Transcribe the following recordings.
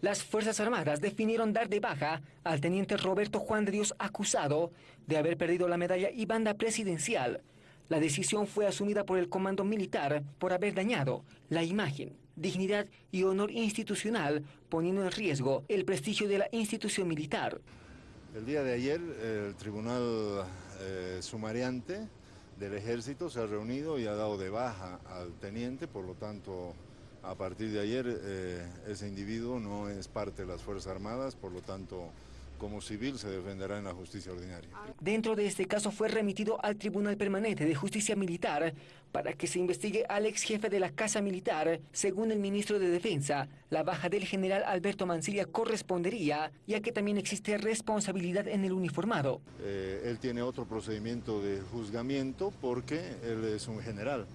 Las Fuerzas Armadas definieron dar de baja al teniente Roberto Juan de Dios acusado de haber perdido la medalla y banda presidencial. La decisión fue asumida por el comando militar por haber dañado la imagen, dignidad y honor institucional, poniendo en riesgo el prestigio de la institución militar. El día de ayer el tribunal eh, sumariante del ejército se ha reunido y ha dado de baja al teniente, por lo tanto a partir de ayer eh, ese individuo no es parte de las Fuerzas Armadas, por lo tanto como civil se defenderá en la justicia ordinaria. Dentro de este caso fue remitido al Tribunal Permanente de Justicia Militar para que se investigue al ex jefe de la Casa Militar. Según el ministro de Defensa, la baja del general Alberto Mancilla correspondería, ya que también existe responsabilidad en el uniformado. Eh, él tiene otro procedimiento de juzgamiento porque él es un general.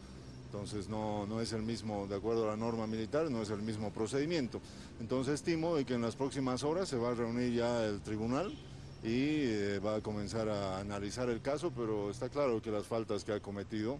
Entonces no, no es el mismo, de acuerdo a la norma militar, no es el mismo procedimiento. Entonces estimo que en las próximas horas se va a reunir ya el tribunal y eh, va a comenzar a analizar el caso, pero está claro que las faltas que ha cometido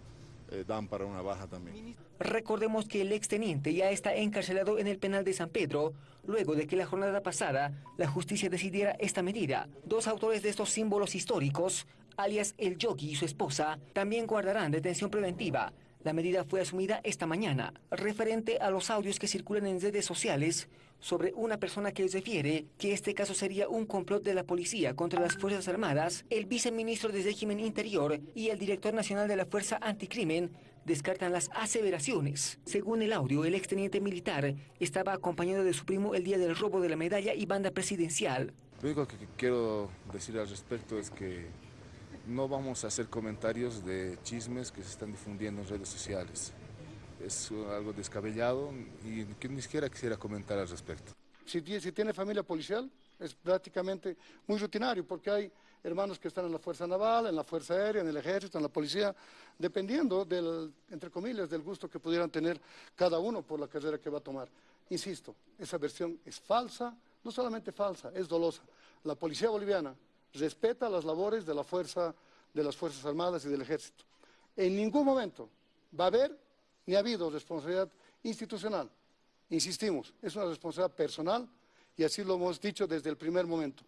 eh, dan para una baja también. Recordemos que el exteniente ya está encarcelado en el penal de San Pedro, luego de que la jornada pasada la justicia decidiera esta medida. Dos autores de estos símbolos históricos, alias el Yogi y su esposa, también guardarán detención preventiva la medida fue asumida esta mañana, referente a los audios que circulan en redes sociales sobre una persona que refiere que este caso sería un complot de la policía contra las Fuerzas Armadas, el viceministro de Régimen Interior y el director nacional de la Fuerza Anticrimen descartan las aseveraciones. Según el audio, el exteniente militar estaba acompañado de su primo el día del robo de la medalla y banda presidencial. Lo único que quiero decir al respecto es que no vamos a hacer comentarios de chismes que se están difundiendo en redes sociales. Es algo descabellado y que ni siquiera quisiera comentar al respecto. Si, tiene familia policial, es prácticamente muy rutinario porque hay hermanos que están en la Fuerza Naval, en la Fuerza Aérea, en el Ejército, en la Policía, dependiendo del, entre comillas, del gusto que pudieran tener cada uno por la carrera que va a tomar. Insisto, esa versión es falsa, no solamente falsa, es dolosa. La Policía Boliviana respeta las labores de la fuerza, de las Fuerzas Armadas y del Ejército. En ningún momento va a haber ni ha habido responsabilidad institucional. Insistimos, es una responsabilidad personal y así lo hemos dicho desde el primer momento.